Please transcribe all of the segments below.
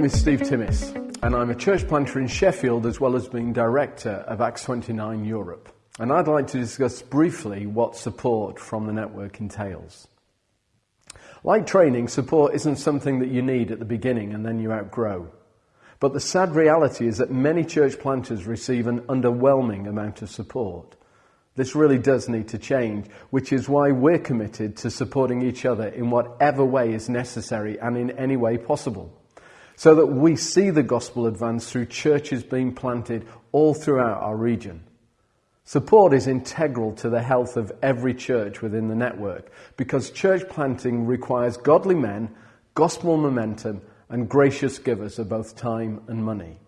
name is Steve Timmis, and I'm a church planter in Sheffield as well as being director of Acts 29 Europe. And I'd like to discuss briefly what support from the network entails. Like training, support isn't something that you need at the beginning and then you outgrow. But the sad reality is that many church planters receive an underwhelming amount of support. This really does need to change, which is why we're committed to supporting each other in whatever way is necessary and in any way possible so that we see the gospel advance through churches being planted all throughout our region. Support is integral to the health of every church within the network because church planting requires godly men, gospel momentum, and gracious givers of both time and money.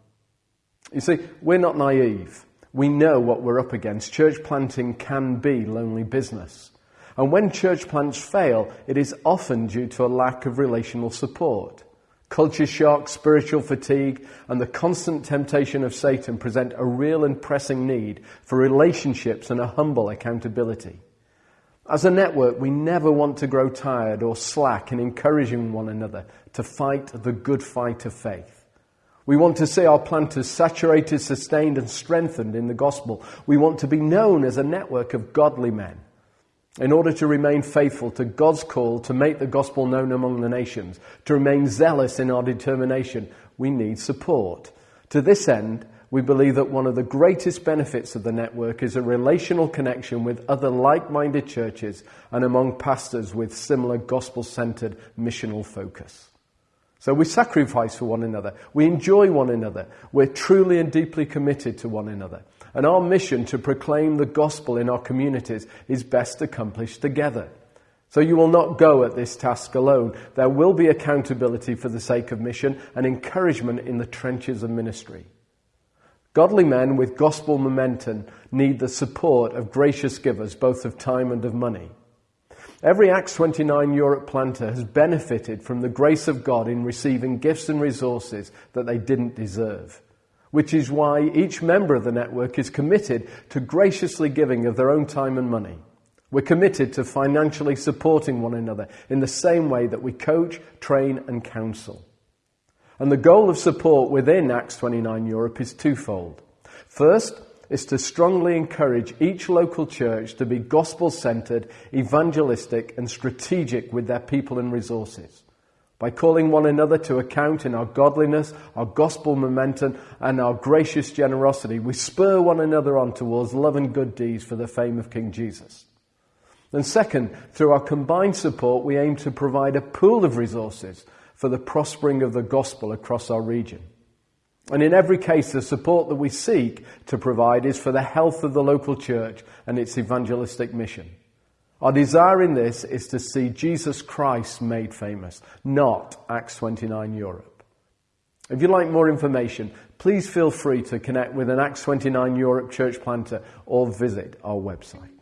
You see, we're not naive. We know what we're up against. Church planting can be lonely business. And when church plants fail, it is often due to a lack of relational support. Culture shock, spiritual fatigue, and the constant temptation of Satan present a real and pressing need for relationships and a humble accountability. As a network, we never want to grow tired or slack in encouraging one another to fight the good fight of faith. We want to see our planters saturated, sustained, and strengthened in the gospel. We want to be known as a network of godly men in order to remain faithful to God's call to make the gospel known among the nations, to remain zealous in our determination, we need support. To this end, we believe that one of the greatest benefits of the network is a relational connection with other like minded churches and among pastors with similar gospel centered missional focus. So we sacrifice for one another. We enjoy one another. We're truly and deeply committed to one another. And our mission to proclaim the gospel in our communities is best accomplished together. So you will not go at this task alone. There will be accountability for the sake of mission and encouragement in the trenches of ministry. Godly men with gospel momentum need the support of gracious givers, both of time and of money. Every Acts 29 Europe planter has benefited from the grace of God in receiving gifts and resources that they didn't deserve which is why each member of the network is committed to graciously giving of their own time and money. We're committed to financially supporting one another in the same way that we coach, train, and counsel. And the goal of support within Acts 29 Europe is twofold. First, is to strongly encourage each local church to be gospel centered, evangelistic, and strategic with their people and resources by calling one another to account in our godliness, our gospel momentum, and our gracious generosity, we spur one another on towards love and good deeds for the fame of King Jesus. And second, through our combined support, we aim to provide a pool of resources for the prospering of the gospel across our region. And in every case, the support that we seek to provide is for the health of the local church and its evangelistic mission. Our desire in this is to see Jesus Christ made famous, not Acts 29 Europe. If you'd like more information, please feel free to connect with an Acts 29 Europe church planter or visit our website.